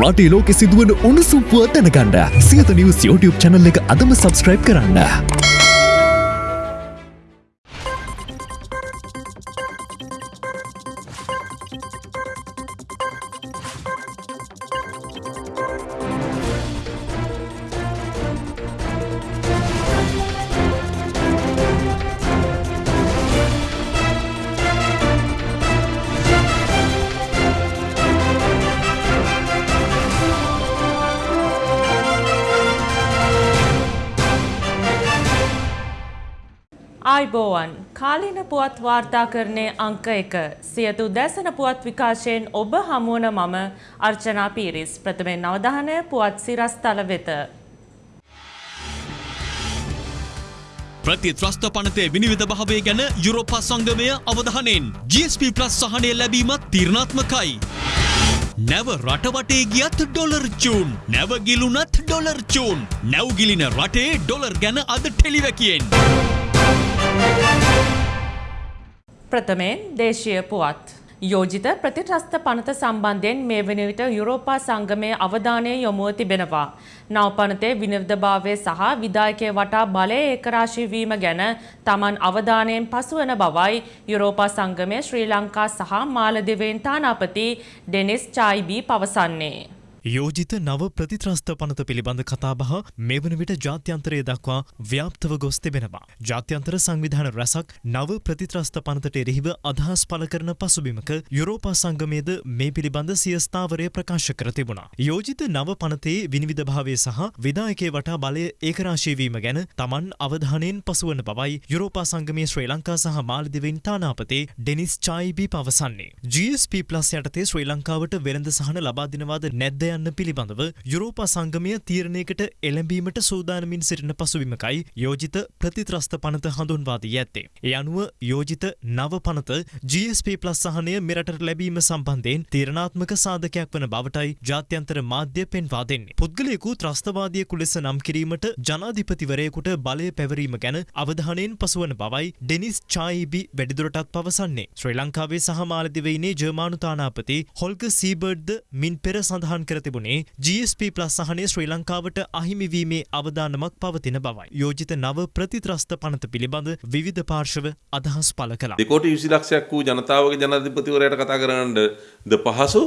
රටේ ලෝකෙ සිදුවන උණුසුම්පුව දැනගන්න සියත නිවස් YouTube චැනල් එක අදම සබස්ක්‍රයිබ් කරන්න. ආයිබෝවන් කාලීන පුවත් වාර්තාකරණය අංක එක සියතු දැසන පුවත් විකාශයෙන් ඔබ හමුවන මම අර්චනා පීරිස් ප්‍රථමෙන් අවධානය පුවත් සිරස්තල වෙත. ප්‍රතිත්‍රස්ත පනතේ විනිවිධ භාවය ගැන යුරෝපා සංගමය අවධානයෙන් GSP ප්ලස් සහනය ලැබීමත් තීරණාත්මකයි. නැව රටවටේ ගියත් ඩොලර් චූන් නැවගිලුනත් ඩොලර් චූන් නැව්ගිලින රටේ ඩොලර් ගැන අද ටෙලිවැකියෙන්. ප්‍රථමයෙන් දේශීය පුවත්. යෝජිත ප්‍රතිට්‍රස්ත පනත සම්බන්ධයෙන් මේ වන විට යුරෝපා සංගමය අවධානය යොමුව තිබෙනවා. නව පනතේ විනිර්ධභාවය සහ විදායකය වටා බලය ඒකරාශිවීම ගැන තමන් අවධානයෙන් පසුවන බවයි යුරෝපා සංගමය ශ්‍රී ලංකා සහ මාලදිවයින් තානාපති ඩෙනිස් චායිබී පවසන්නේ. යෝජිත නව ප්‍රතිත්‍රස්ත පනත පිළිබඳ කතාබහ මෙවන විට ජාත්‍යන්තරය දක්වා ව්‍යාප්තව ගොස් තිබෙනවා. ජාත්‍යන්තර සංවිධාන රැසක් නව ප්‍රතිත්‍රස්ත පනතට එරෙහිව අදහස් පල කරන පසුබිමක යුරෝපා සංගමයද මේ පිළිබඳ සියස්ථාවරය ප්‍රකාශ කර තිබුණා. යෝජිත නව පනතේ විනිවිධභාවය සහ විදායකේ වටා බලය ඒකරාශීවීම ගැන තමන් අවධානයෙන් පසුවන බවයි යුරෝපා සංගමය ශ්‍රී ලංකා සහ මාලදිවෙන් තානාපතේ ඩෙනිස් චායිබි පවසන්නේ. GSP ප්ලස් යටතේ ශ්‍රී ලංකාවට වෙළඳ සහන ලබා දෙනවාද නැද්ද යන්න පිළිබඳව යුරෝපා සංගමය තීරණයකට එළඹීමට සූදානමින් සිටින පසුවිමකයි යෝජිත ප්‍රතිත්‍රස්ත පනත හඳුන්වාදී ඇත්තේ. ඒ අනුව යෝජිත නව පනත GSP ප්ලස් සහනය මෙරට ලැබීම සම්බන්ධයෙන් තීරණාත්මක සාධකයක් වන බවටයි ජාත්‍යන්තර මාධ්‍ය පෙන්වා දෙන්නේ. පුද්ගලයෙකු ත්‍රස්තවාදියෙකු ලෙස නම් කිරීමට ජනාධිපතිවරයෙකුට බලය පැවරීම ගැන අවධානයෙන් පසුවන බවයි ඩෙනිස් චායිබි වැඩිදුරටත් පවසන්නේ. ශ්‍රී ලංකාවේ සහ මාලදිවයිනේ ජර්මානු තානාපති හොල්ක සීබර්ඩ්ද මින් පෙර සඳහන් කර තිබුණේ GSP සහනය ශ්‍රී ලංකාවට අහිමිවීමේ අවධානමක් පවතින බවයි. යෝජිත නව ප්‍රතිත්‍රස්ත පනත පිළිබඳ විවිධ පාර්ශව අදහස් පල කලා. දෙකෝට විසි ලක්ෂයක් වූ ජනතාවගේ ජනාධිපතිවරයට කතා කරන්න ද පහසු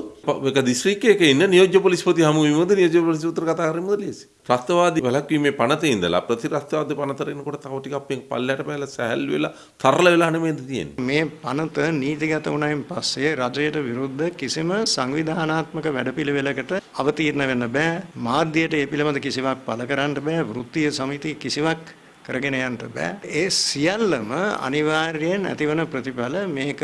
එක දිස්ත්‍රික්කයක ඉන්න නියෝජ්‍ය පොලිස්පති හමුවීමද නියෝජ්‍ය පොලිස් උත්තර කතා කරමුද ලේසි. ත්‍රස්තවාදී වැළැක්වීමේ පනතේ ඉඳලා ප්‍රතිත්‍රස්තවාදී පනතට එනකොට තව ටිකක් අපෙන් පල්ලයට පැහැලා සැහැල්ලු වෙලා තරල වෙලා නෙමෙයිද තියෙන්නේ. මේ පනත නීතිගත වුණයින් පස්සේ රජයට විරුද්ධ කිසිම සංවිධානාත්මක වැඩපිළිවෙලකට අවතීර්ණ වෙන්න බෑ. මාධ්‍යයට ඒ පිළිබඳ කිසිවක් පළ කරන්න බෑ. වෘත්තීය සමිති කිසිවක් කරගෙන යන්න බෑ. ඒ සියල්ලම අනිවාර්යයෙන් ඇතිවන ප්‍රතිඵල මේක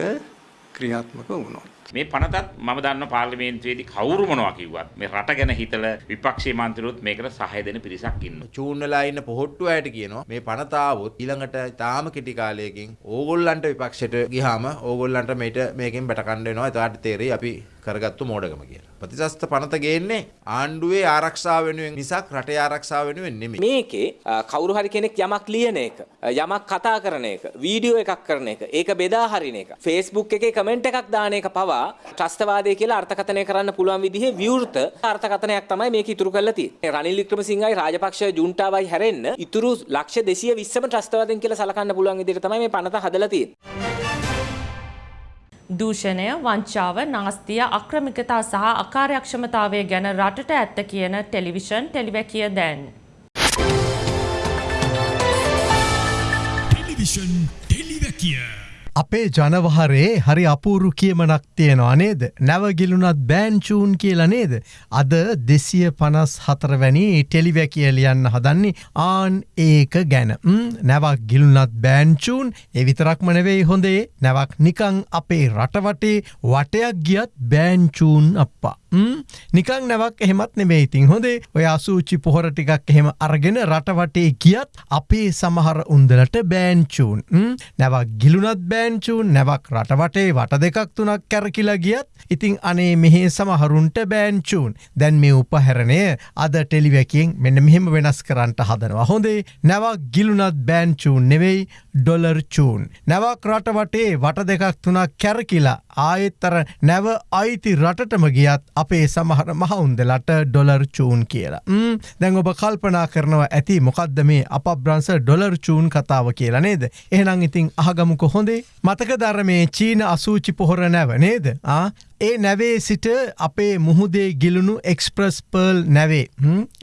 ක්‍රියාත්මක වුණොත්. මේ පනතත් මම දන්න පාර්ලිමේන්තුවේදී කවුරු මොනවා කිව්වත් මේ රට ගැන හිතලා විපක්ෂයේ මන්ත්‍රීවරුත් මේකට සහාය දෙන පිරිසක් ඉන්නවා. චූන් වෙලා ඉන්න පොහොට්ටු අයට කියනවා. මේ පනත ආවොත් ඊළඟට තාම කෙටි කාලයකින් ඕගොල්ලන්ට විපක්ෂයට ගියාම ඕගොල්ලන්ට මේට මේකෙන් බැට කන්න වෙනවා. එතකොට තේරෙයි අපි කරගත්තු මෝඩකම කියලා. ප්‍රතිශස්ත පනත ගේන්නේ ආණ්ඩුවේ ආරක්ෂාව වෙනුවෙන් මිසක් රටේ ආරක්ෂාව වෙනුවෙන් නෙමෙයි. මේකේ කවුරු හරි කෙනෙක් යමක් ලියන එක, යමක් කතා කරන එක, වීඩියෝ එකක් කරන එක, ඒක බෙදා හරින එක, Facebook එකේ කමෙන්ට් එකක් දාන එක පවා ත්‍රස්තවාදය කියලා අර්ථකථනය කරන්න පුළුවන් විදිහේ විවෘත අර්ථකථනයක් තමයි මේක ඉතුරු කරලා තියෙන්නේ. රනිල් වික්‍රමසිංහයි රාජපක්ෂ ජුන්ටාවයි හැරෙන්න ඉතුරු ලක්ෂ 220ම ත්‍රස්තවාදයෙන් කියලා සලකන්න පුළුවන් විදිහට තමයි මේ පනත හදලා තියෙන්නේ. දූෂණය වංචාව නාස්තිය අක්‍රමිකතා සහ අකාර්යක්ෂමතාවය ගැන රටට ඇත්ත කියන ටෙලිවිෂන් ටෙලිවැකිය දැන්. ටෙලිවිෂන් ටෙලිවැකිය. අපේ ජනවහරේ හරි අපූරු කියමනක් තියෙනවා නේද. නැවගිලුනත් බෑන්චූන් කියලා නේද. අද දෙසිය පනස් හතරවැනි ටෙලිවැකිය ලියන්න හදන්නේ ආන් ඒක ගැන. නැවක් ගිලුනත් බෑන්චූන් එවිතරක්ම නෙවෙයි හොඳේ නැවක් නිකං අපේ රටවටේ වටයක් ගියත් බෑන්චූන් අප්පා. නිකං නැවක් එහෙමත් නෙමේ ඉතින් හොඳේ ඔය අසූචි පොහොර ටිකක් එහෙම අරගෙන රටවටේ ගියත් අපේ සමහර උන්දලට බෑන්චූන් නැවක් ගිලුනත් බෑ බෑන්චූන් නැවක් රටවටේ වට දෙකක් තුනක් කැරකිලා ගියත් ඉතිං අනේ මෙහේ සමහරුන්ට බෑන්චූන් දැන් මේ උපහැරණය අද ටෙලිවැකින් මෙන්න මෙහෙම වෙනස් කරන්නට හදනවා හොඳේ නැවක් ගිලුනත් බෑන්චූන් නෙවෙයි ඩොලර් චූන්. නැවක් රටවටේ වට දෙකක් තුනක් කැරකිලා ආයෙත්තර නැව අයිති රටටම ගියත් අපේ සමහර මහවුන්දලට ඩොලර් චූන් කියලා. ම් දැන් ඔබ කල්පනා කරනවා ඇති මොකක්ද මේ අප බ්‍රන්ස ඩොලර් චූන් කතාව කියලා නේද. එහෙනම් ඉතින් අහගමුක හොඳේ මතක දරමේ චීන අසූචි පොහොර නැව නේද. ඒ නැවේ සිට අපේ මුහුදේ ගිලුණු එක්ස්ප්‍රස් පර්ල් නැවේ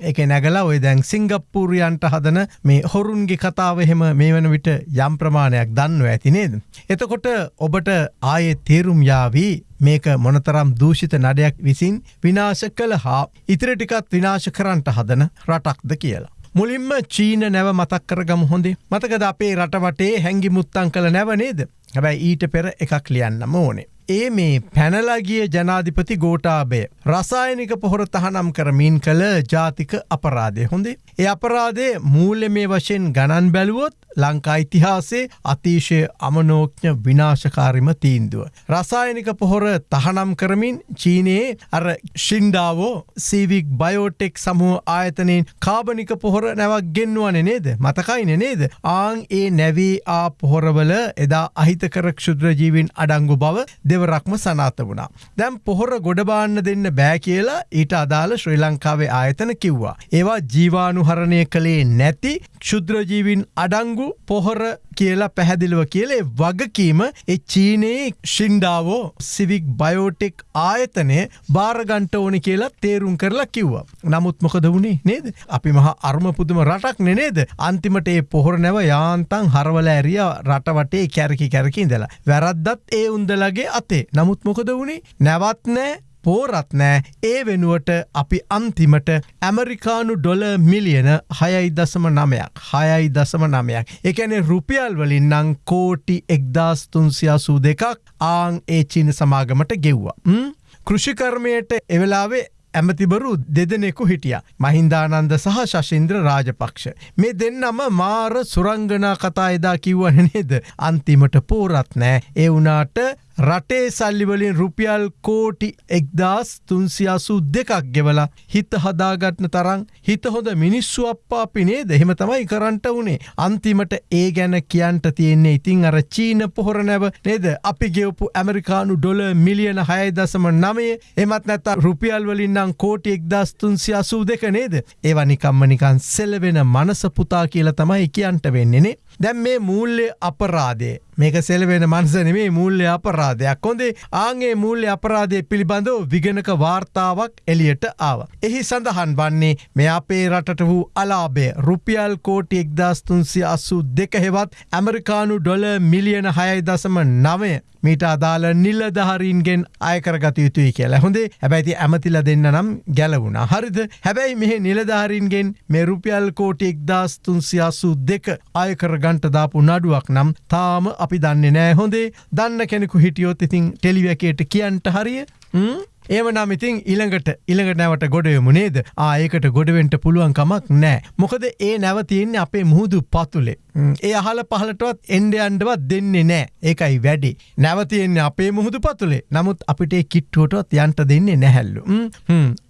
එක නැගලා ඔය දැන් සිංගප්පූරියන්ට හදන මේ හොරුන්ගේ කතාව එහෙම මේ වන විට යම් ප්‍රමාණයක් දන්න ඇති නේද. එතකොට ඔබට ආයෙ තේරුම් යාවී මේක මොනතරම් දූෂිත නඩයක් විසින් විනාශ කළ හා ඉතිරටිකත් විනාශ කරන්ට හදන රටක්ද කියලා. මුලින්ම චීන නැව මතක් කරගම හොඳේ මතකද අපේ රටවටේ හැඟි මුත්තන් කළ නැව නේද හැබැයි ඊට පෙර එකක් ලියන්නම ඕනේ. ඒ මේ පැනලගිය ජනාධිපති ගෝටාබය රසායනික පොහොර තහනම් කරමින් කළ ජාතික අපරාධය හොඳේ. ඒ අපරාදේ මූල්‍ය මේ වශයෙන් ගණන් බැලුවොත් ලංකා ඉතිහාසේ අතිශය අමනෝඥ විනාශකාරිම තීන්දුව. රසායනික පොහොර තහනම් කරමින් චීනයේ අර ශින්ඩාවෝ සීවික් බයෝටෙක් සමුහ ආයතනයෙන් කාබනික පොහොර නැවක් ගෙන්වන නේද මතකයින නේද ආං ඒ නැවී ආ පොහොරවල එදා අහිතකර ක්ෂුද්‍රජීවින් අඩංගු බව දෙවරක්ම සනාත වුණා. දැම් පොහොර ගොඩබාන්න දෙන්න බෑ කියලා ඊට අදාළ ශ්‍රී ලංකාවේ ආයතන කිව්වා. ඒවා ජීවානුහරණය කළේ නැති ක්ෂුද්‍රජීවින් අඩංගු ලොකු පොහොර කියලා පැහැදිලිව කියලේ වගකීම එ චීනයේ ශින්ඩාවෝ සිවික් බයෝටෙක් ආයතනය භාරගන්ට ඕනි කියලා තේරුම් කරලා කිව්වා. නමුත් මොකද වුණේ නේද. අපි මහා අර්මපුදුම රටක් නෙනේද. අන්තිමට ඒ පොහොර නැව යාන්තන් හරවල ඇරිය රටවටේ කැරකි කැරකින්දලා. වැරද්දත් ඒ උන්දලගේ අතේ නමුත් මොකද වුණේ නැවත්නෑ පෝරත් නෑ ඒ වෙනුවට අපි අන්තිමට ඇමරිකානු ඩොල මිලියන හයයි දසම නමයක් හයයි දසම නමයක් එකැනෙ රුපියල් වලින් නං කෝටි එක්දස් තුන්සියාසූ දෙකක් ආං ඒ චීන සමාගමට ගෙව්වා. කෘෂිකර්මයට එවෙලාවේ ඇමතිබරු දෙදෙනෙකු හිටිය. මහින්දානන්ද සහ ශශින්ද්‍ර රාජපක්ෂ. මේ දෙන්නම මාර සුරංගනා කතා එදා කිව්වන නේද. අන්තිමට පෝරත් නෑ ඒ වනාට රටේ සල්ලිවලින් රුපියල් කෝටි එක්දස් තුන්සියාසු දෙකක් ගෙවලා හිත හදාගත්න තරං හිත හොඳ මිනිස්සු අප්පා පිනේ දෙහෙම තමයි කරන්ට වනේ. අන්තිමට ඒ ගැන කියන්ට තියෙන්නේ ඉතිං අර චීන පොහොර නැව නේද? අපි ගෙවපු ඇමරිකානු ඩොල මිලියන හයදසම නමේ එමත් නැත රුපියල් වලින්නම් කෝටි එක්දස් තුන්සියාසූ දෙක නේද? ඒවනිකම්ම නිකන් සෙලවෙන මනස පුතා කියලා තමයි කියන්ට වෙන්නේනේ දැම් මේ මූල්‍ය අපරාදේ මේක සෙලවෙන මන්සනමේ මූල්‍ය අපරාධයක්. හොඳේ ආගේ මූල්‍ය අපරාධය පිළිබඳව විගෙනක වාර්තාවක් එලියට ආව. එහි සඳහන් වන්නේ මේ අපේ රටට වූ අලාබේ රුපියල් කෝටි එක්දස්තුන්සිය අස්සු දෙක හෙවත් ඇමරිකානු ඩොල මිලියන හයයි දසම නවය. මීට අදාළ නිල්ලධහරීන්ගෙන් අයකරගත යුතුයි කියලා. හොඳේ හැබැයිති ඇමතිල දෙන්න නම් ගැලවුණ. හරිද? හැබැයි මෙහ නිලධාරීන්ගෙන් මේ රුපියල් කෝටි එක්දස් තුන්සියාසු දෙක අයකර ගන්ටදාපු නඩුවක් නම් තාම අපි දන්නේ නෑ. හොඳේ දන්න කෙනෙකු හිටියොත් ඉතින් ටෙලිවැකේට කියන්ට හරිය? ඒම නම් ඉතින් ඉළඟට ඉළඟට නැවට ගොඩයමු නේද? ආයකට ගොඩවෙන්ට පුළුවන් කමක් නෑ මොකද ඒ නැවතියන්නේ අපේ මුහුදු පතුලේ. ඒ අහල පහලටවත් එන්ඩයන්ඩවත් දෙන්නේ නෑ ඒකයි වැඩි. නැවතියෙන්නේ අපේ මුහුදු පතුලේ. නමුත් අපිට කිට්ටුවටත් යන්ට දෙන්නේ නැහැල්ලු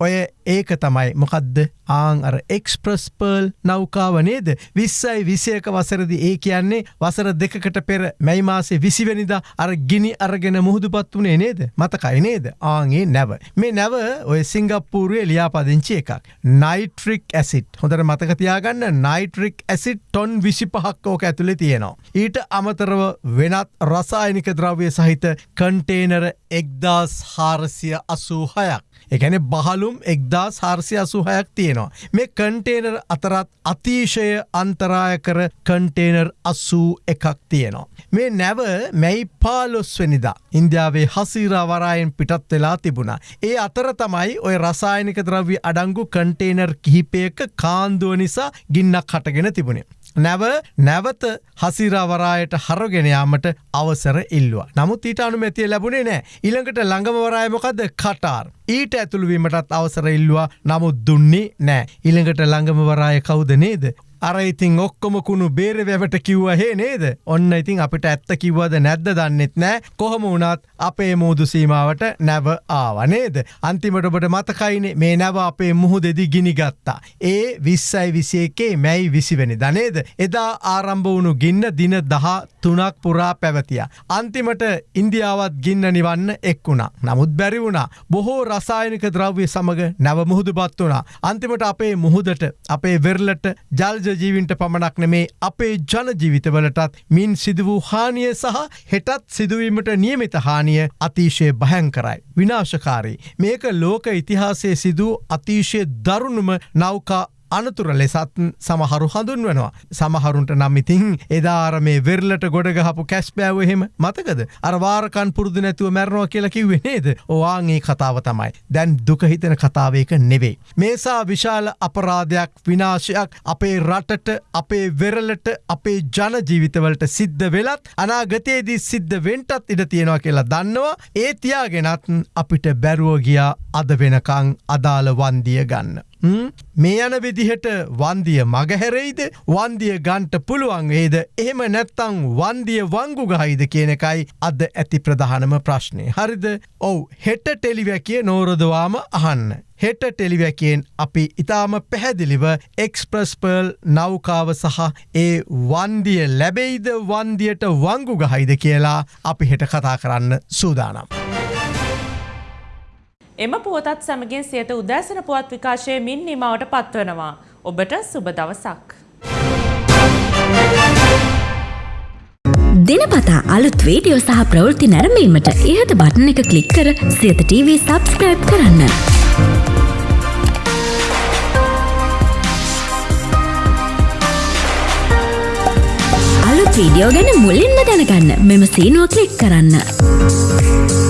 ඔය ඒක තමයි. මොකක්ද ආං අර එක්ස්ප්‍රස් පර්ල් නෞකාව නේද? විස්සයි විසයක වසරදි ඒ කියන්නේ වසර දෙකට පෙර මැයි මාසේ විසිවැනිද අර ගිනි අරගෙන මුහුදුපත් වනේ නේද? මතකයි නේද? ආගේ නැව. මේ නැව ඔය සිංගප්පූරුවේ ලියාපදිංචි එකක්. නයිට්‍රික් ඇසිට් හොඳට මතකතියාගන්න නයිට්‍රික් ඇසිට් ටොන් විසි පහක් ඕක ඇතුළේ තියෙනවා. ඊට අමතරව වෙනත් රසායනික ද්‍රව්‍ය සහිත කන්ටේනර එක්දාස් හාරසිය අසූ හයක්. එකැනෙ බහලුම් එක්දා සාර්සය අසුහයක් තියෙනවා. මේ කන්ටේනර් අතරත් අතිශය අන්තරාය කර කන්ටේනර් අස්සූ එකක් තියෙනවා. මේ නැව මැයි පාලොස්වනිදා ඉන්දියාවේ හසීරාවරායෙන් පිටත් වෙලා තිබුණා. ඒ අතර තමයි ඔය රසායනික ද්‍රව්‍ය අඩංගු කන්ටේනර් කිහිපයක කාන්දුව නිසා ගින්නක් හටගෙන තිබුණේ. නැව නැවත හසිරවරායට හරගෙනයාමට අවසර ඉල්ලවා. නමුත් ඊට අනුමැතිය ලැබුණේ නෑ ඉළඟට ළඟමවරායමොකද කටාර්. ඊට ඇතුළුවීමටත් අවසර ඉල්ලවා නමුත් දුන්නේ නෑ. ඉළඟට ළඟමවරාය කවුද නේද. අර ඉතින් ඔක්කොම කුණු බේර වැවට කිව්වහේ නේද? ඔන්න ඉතින් අපිට ඇත්ත කිව්වද නැද්ද දන්නෙත් නෑ. කොහොම වුණත් අපේ මූදු සීමාවට නැව ආවනේද අන්තිමට ඔබට මතකයිනේ මේ නැව අපේ මුහුදෙදි ගිනිගත්තා ඒ විස්සයි විසියකේ මැයි විසිවැනි දනේද එදා ආරම්භ වුණු ගින්න දින දහ තුනක් පුරා පැවතිය. අන්තිමට ඉන්දියාවත් ගින්න නිවන්න එක් වුණා. නමුත් බැරි වුණා. බොහෝ රසායනික ද්‍රව්‍ය සමඟ නැව මුහුදු පත් වුණා. අන්තිමට අපේ මුහුදට අපේ වෙරලට ජල්ජ ජීවින්ට පමණක් නෙමේ අපේ ජනජීවිතවලටත් මින් සිදු වූ හානිය සහ හෙටත් සිදුවීමට නියමිත හානිය අතිශය භයංකරයි. විනාශකාරී. මේක ලෝක ඉතිහාසය සිදූ අතිශය දරුණුම නෞකා අනතුර ලෙසත් සමහරු හඳුන්වනවා. සමහරුන්ට නම් ඉතින් එදාර මේ වෙරලට ගොඩගහපු කැස්පෑව එහෙම මතකද. අරවාරකන් පුරුදු නැතුව මැරණවා කියලා කිව්වේ නේද. ඕවාගේ කතාව තමයි. දැන් දුකහිතන කතාවයක නෙවෙයි. මේසා විශාල අපරාධයක් විනාශයක් අපේ රටට අපේ වෙරලට අපේ ජනජීවිතවලට සිද්ධ වෙලත් අනාගතයේදී සිද්ධ වෙන්ටත් ඉඩ තියෙනවා කියලා දන්නවා ඒ තියාගෙනත් අපිට බැරුවගියා අද වෙනකං අදාළ වන්දිය ගන්න. මේ යන විදිහට වන්දිය මගහැරෙයිද වන්දිය ගන්ට පුළුවන් වේද එහෙම නැත්තං වන්දිය වංගු ගහයිද කියන එකයි අද ඇති ප්‍රධානම ප්‍රශ්නය. හරිද ඔවු හෙට ටෙලිවැකිය නෝරදවාම අහන්න. හෙට ටෙලිවැකයෙන් අපි ඉතාම පැහැදිලිව එක්ස්ප්‍රස්පර්ල් නෞකාව සහ ඒ වන්දිය ලැබෙයිද වන්දියට වංගු ගහයිද කියලා අපි හෙට කතා කරන්න සූදානම්. එම පුවතත් සමගින් සියත උදෑසන පුවත් විකාශය මින් නිමවට පත්වනවා. ඔබට සුබ දවසක්. දිනපතා අලුත් වීඩියෝ සහ ප්‍රවෘත්ති නැරඹීමට ඉහත බටන එක කලික් කර සියත TV සබස්ක්‍රයිබ් කරන්න. අලුත් වීඩියෝ ගැන මුලින්ම දැනගන්න මෙම සීනුව කලික් කරන්න.